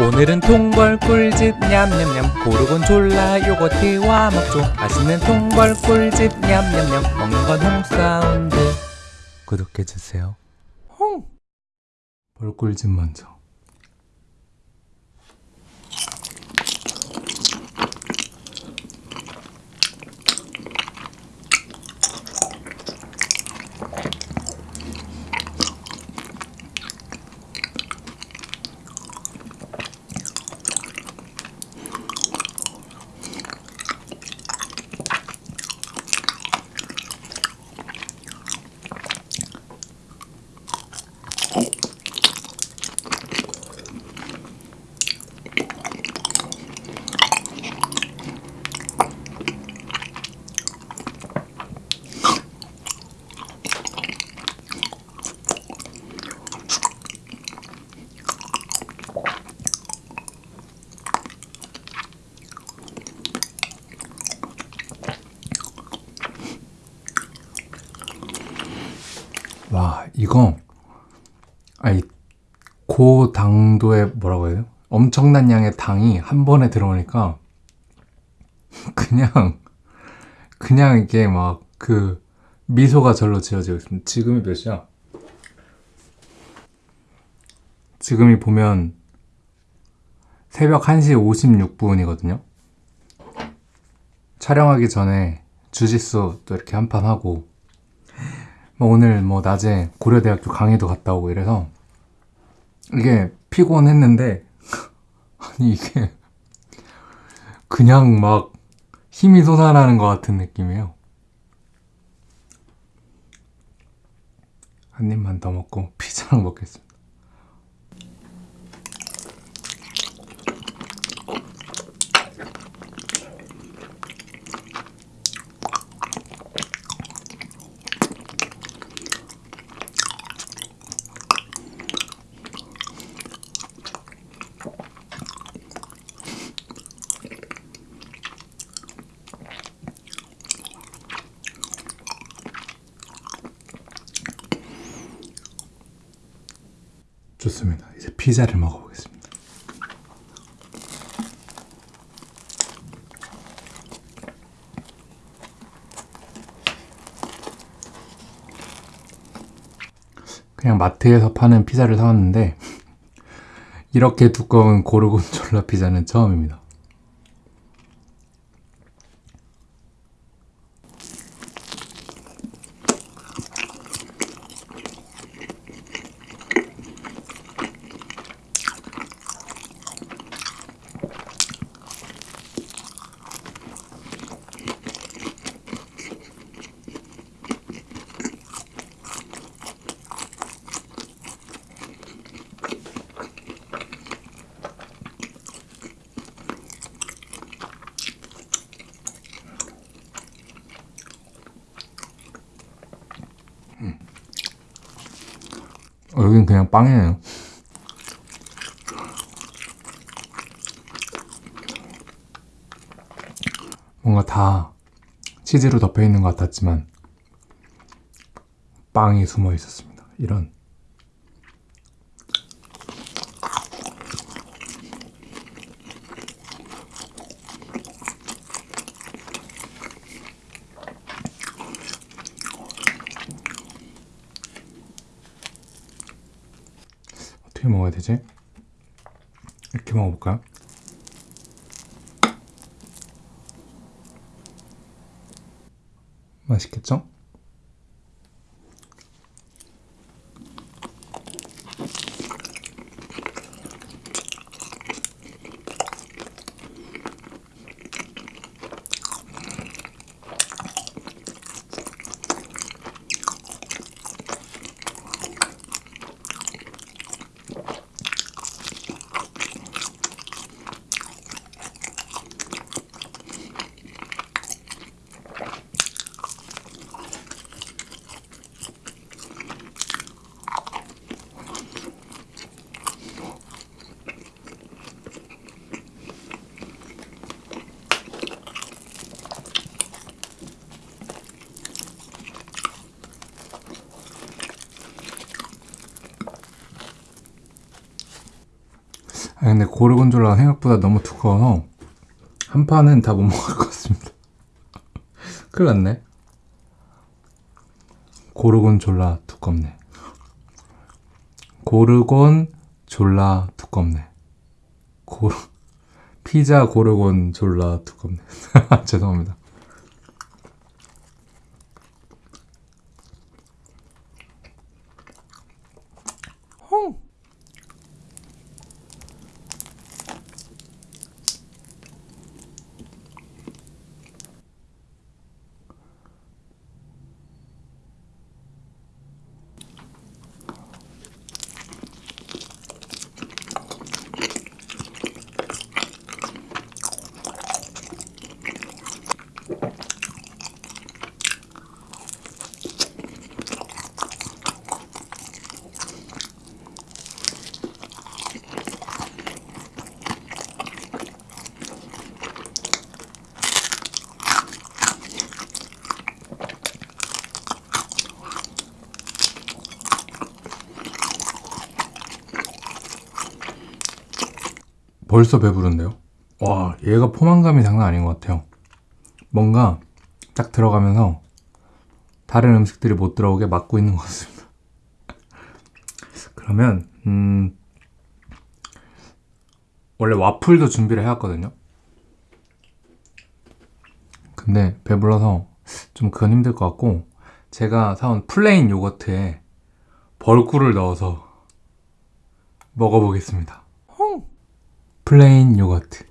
오늘은 통벌 꿀집 냠냠냠. 고르곤졸라 요거트와 먹죠 맛있는 통벌 꿀집 냠냠냠. 먹는 건 홍사운드. 구독해주세요. 홍! 벌꿀집 먼저 와 이거 아니 고 당도의 뭐라고 해야 돼요? 엄청난 양의 당이 한 번에 들어오니까 그냥 그냥 이게 막 그 미소가 절로 지어지고 있습니다. 지금이 몇 시야? 지금이 보면 새벽 1시 56분이거든요. 촬영하기 전에 주짓수 또 이렇게 한 판 하고 뭐 오늘 뭐 낮에 고려대학교 강의도 갔다 오고 이래서 이게 피곤했는데 아니 이게 그냥 막 힘이 솟아나는 것 같은 느낌이에요. 한 입만 더 먹고 피자랑 먹겠습니다. 좋습니다. 이제 피자를 먹어보겠습니다. 그냥 마트에서 파는 피자를 사왔는데 이렇게 두꺼운 고르곤졸라 피자는 처음입니다. 어, 여긴 그냥 빵이에요. 뭔가 다 치즈로 덮여 있는 것 같았지만 빵이 숨어 있었습니다. 이런 어떻게 먹어야 되지? 이렇게 먹어볼까요? 맛있겠죠? 아 근데 고르곤졸라가 생각보다 너무 두꺼워서 한 판은 다 못 먹을 것 같습니다. 큰일 났네. 고르곤졸라 두껍네. 고르곤 졸라 두껍네. 고 피자 고르곤 졸라 두껍네. 죄송합니다. 벌써 배부른데요? 와, 얘가 포만감이 장난 아닌 것 같아요. 뭔가 딱 들어가면서 다른 음식들이 못 들어오게 막고 있는 것 같습니다. 그러면, 음, 원래 와플도 준비를 해왔거든요. 근데 배불러서 좀 그건 힘들 것 같고, 제가 사온 plain 요거트에 벌꿀을 넣어서 먹어보겠습니다. 플레인 요거트.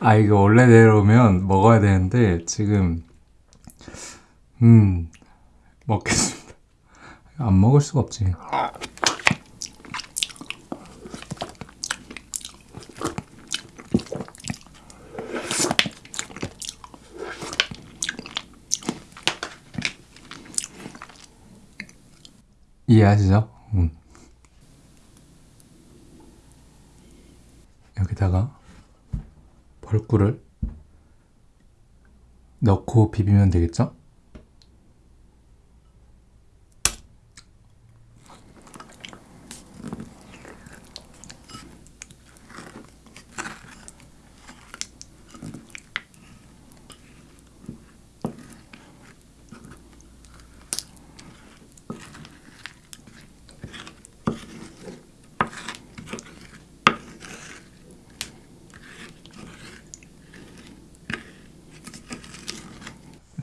아 이거 원래대로면 먹어야 되는데 지금 음 먹겠습니다. 안 먹을 수가 없지. 이해하시죠? 음. 여기다가 벌꿀을 넣고 비비면 되겠죠?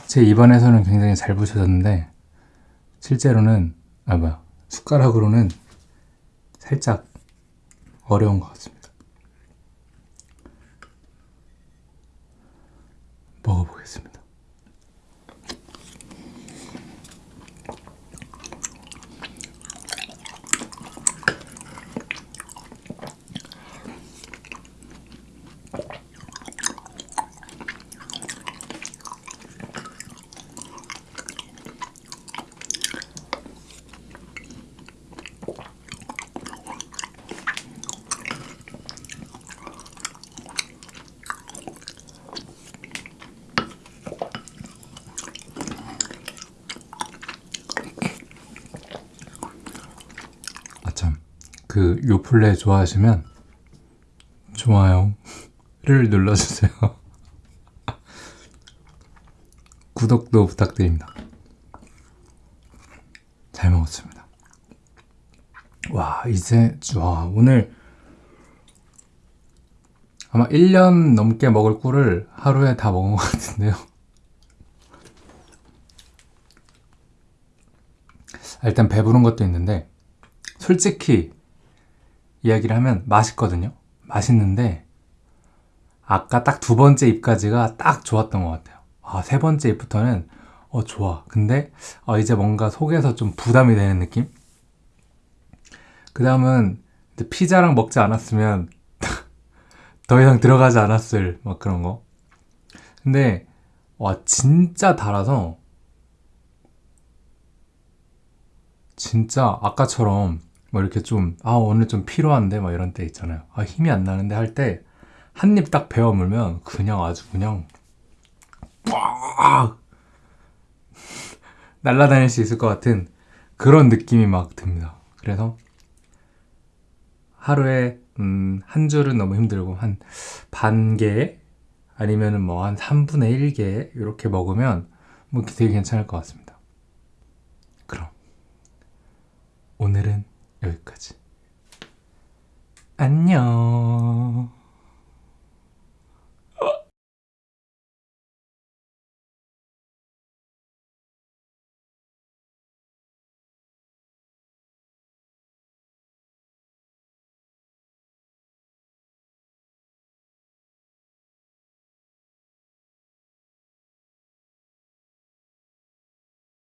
제 입안에서는 굉장히 잘 부셔졌는데 실제로는 아 뭐야 숟가락으로는 살짝 어려운 것 같습니다. 아참 그 요플레 좋아하시면 좋아요를 눌러주세요. 구독도 부탁드립니다. 잘 먹었습니다. 와 이제 와 오늘 아마 1년 넘게 먹을 꿀을 하루에 다 먹은 것 같은데요. 아, 일단 배부른 것도 있는데 솔직히 이야기를 하면 맛있거든요. 맛있는데 아까 딱 두 번째 입까지가 딱 좋았던 것 같아요. 아, 세 번째 입부터는 어 좋아. 근데 어, 이제 뭔가 속에서 좀 부담이 되는 느낌? 그 다음은 피자랑 먹지 않았으면 더 이상 들어가지 않았을 막 그런 거. 근데 와 진짜 달아서 진짜 아까처럼 뭐 이렇게 좀, 아, 오늘 좀 피로한데, 막 이런 때 있잖아요. 아, 힘이 안 나는데 할 때, 한 입 딱 베어 물면 그냥 아주 그냥, 빡! 날아다닐 수 있을 것 같은 그런 느낌이 막 듭니다. 그래서 하루에, 음, 한 줄은 너무 힘들고, 한 반 개, 아니면은 뭐한 3분의 1개, 이렇게 먹으면 뭐 되게 괜찮을 것 같습니다. 그럼, 오늘은 여기까지. 안녕.